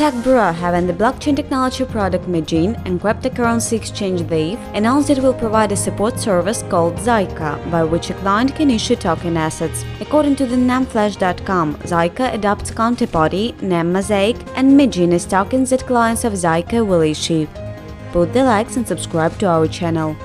Tech Bureau, having the blockchain technology product mijin and cryptocurrency exchange Dave, announced it will provide a support service called Zaica, by which a client can issue token assets. According to the namflash.com, Zaica adopts counterparty, Nem Mosaic, and mijin as tokens that clients of Zaica will issue. Put the likes and subscribe to our channel.